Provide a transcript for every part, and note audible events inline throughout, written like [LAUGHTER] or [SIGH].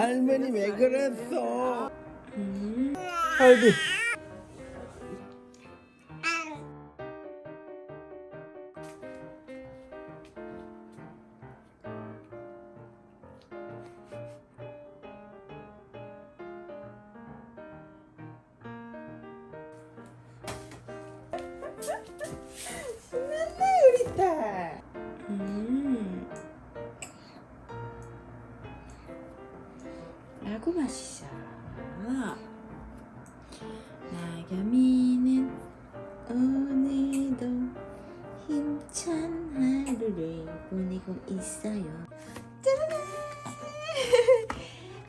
할머니 왜 그랬어? 할비 라고 마시자. 나겸이는 오늘도 힘찬 하루를 보내고 있어요. 짜라란!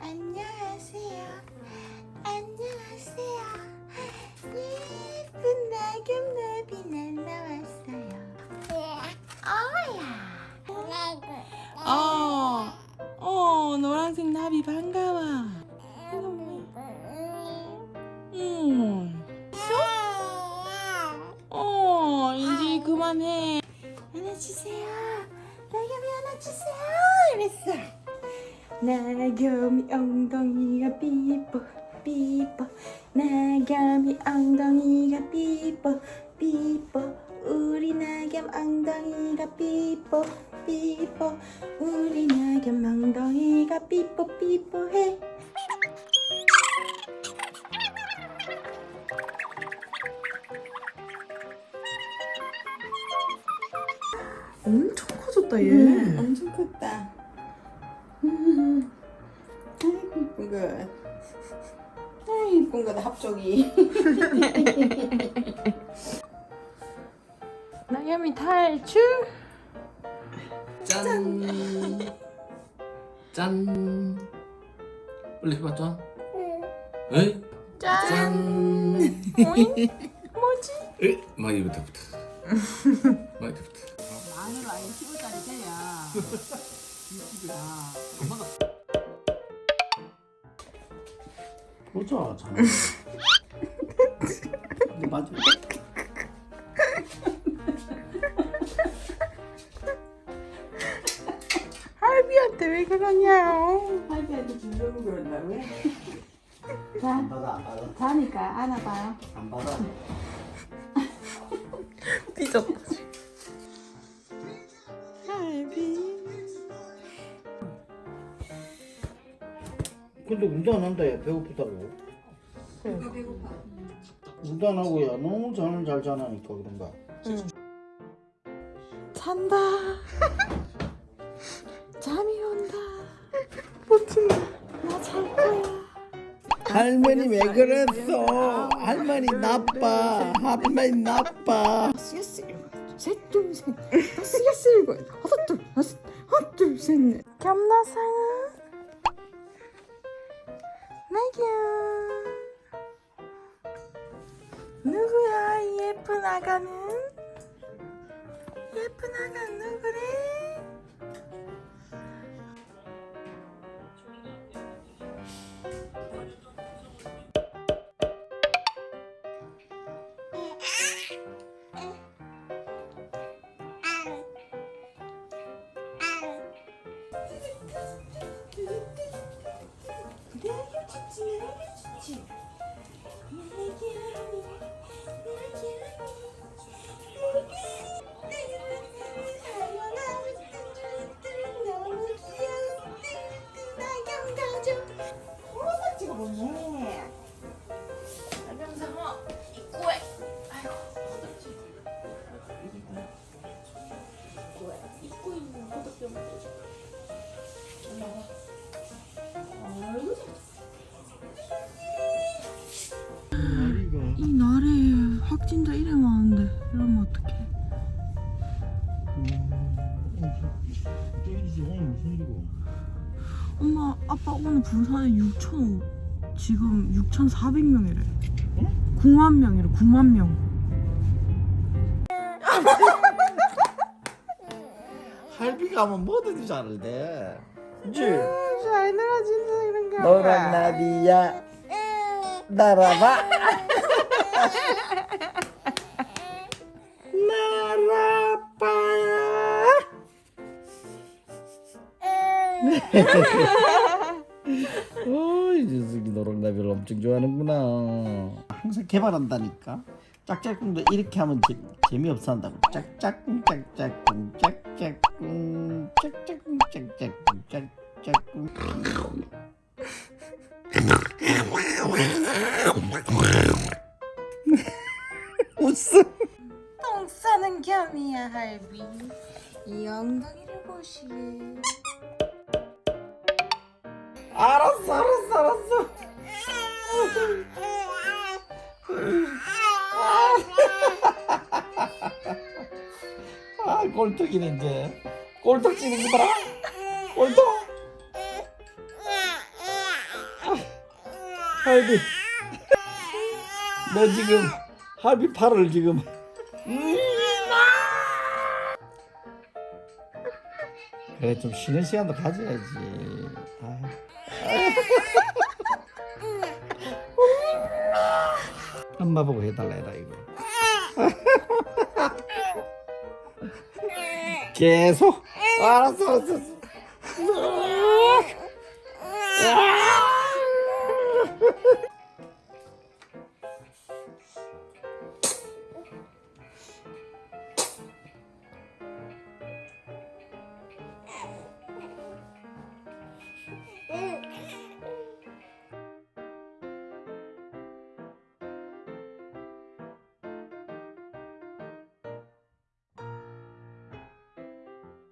[LAUGHS] 안녕하세요. 안녕하세요. 예쁜 나겸나비 날라왔어요. 어야. 어, 어, 노란색 나비 반가워. 나겸이 엉덩이가 삐뽀 삐뽀 나겸이 엉덩이가 삐뽀 삐뽀 우리 나겸 엉덩이가 삐뽀 삐뽀 우리 나겸 엉덩이가 삐뽀 삐뽀해. 엄청 커졌다 얘. 음, 엄청 컸다. 음, 아이고 이쁜 거 아이 이쁜 거다 합쪽이 [LAUGHS] 나겸이 탈출 짠. 짠. 빨리 해봐 짠. 에? 짠 짠. [LAUGHS] 뭐지? 에? 마이부터 부터. 마이부터. 만으로 아예 15짜리 돼야 [LAUGHS] 엄마가 보자 잘. 근데 맞아. 할비한테 왜 그러냐 할비한테 주려고 그런다고요? 자 안 받아 안 받아 자니까 안아봐요 안 받아. 삐졌다 근데 운도 안 한다 야. 배고프다고. 배고파. 운도 안 하고 야. 너무 잠을 잘 자라니까 그런가. 잔다. [LAUGHS] 잠이 온다. 버틴다. 나 잘 거야. 할머니 왜 그랬어? 할머니 나빠. 할머니 나빠. 셋둘셋. 쓰겠어 이거 하나 둘 하나 하나 둘셋넷 겸나상은 나겸 누구야 이 예쁜 아가는? 예쁜 아가 누구래 내게 좋지 내게 좋 저기 오늘 무슨 일이고? 엄마 아빠 오늘 부산에 6천 지금 6,400명이래 응? 9만 명이래 9만 명 [LAUGHS] 할비가 하면 뭐든지 잘돼. 그치? 잘 늘어진다 이런 게 너랑 나비야 날아봐 [LAUGHS] 날아봐 어이 녀석이 노랑나비를 엄청 좋아하는구나. 항상 개발한다니까. 짝짝꿍도 이렇게 하면 재, 재미없어 한다고. 짝짝꿍 짝짝꿍 짝짝꿍 짝짝꿍 짝짝꿍 짝짝꿍. [LAUGHS] 웃음. 똥 싸는 겸이야 할비. 이 엉덩이를 보시게 알았어 알았어 알았어. 아 꼴떡이네 이제 꼴떡 찌는 거 봐라. 꼴떡 할비. 너 지금 할비 팔을 지금. 그래 좀 쉬는 시간도 가져야지. 아. 엄마 보고 해달라 해라 이거. [LAUGHS] 계속? 알았어 알았어, 으